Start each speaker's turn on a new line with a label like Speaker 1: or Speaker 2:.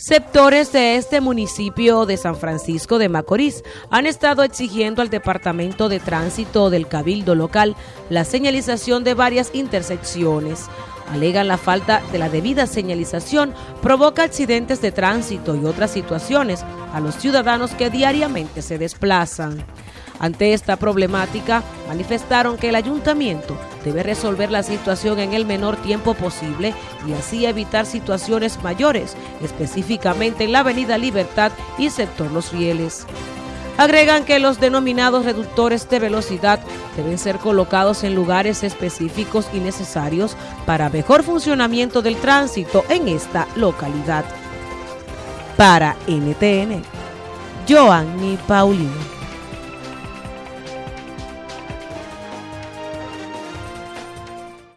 Speaker 1: Sectores de este municipio de San Francisco de Macorís han estado exigiendo al Departamento de Tránsito del Cabildo Local la señalización de varias intersecciones. Alegan la falta de la debida señalización provoca accidentes de tránsito y otras situaciones a los ciudadanos que diariamente se desplazan. Ante esta problemática, manifestaron que el ayuntamiento debe resolver la situación en el menor tiempo posible y así evitar situaciones mayores, específicamente en la Avenida Libertad y sector Los Rieles. Agregan que los denominados reductores de velocidad deben ser colocados en lugares específicos y necesarios para mejor funcionamiento del tránsito en esta localidad. Para NTN, Joanny Paulino.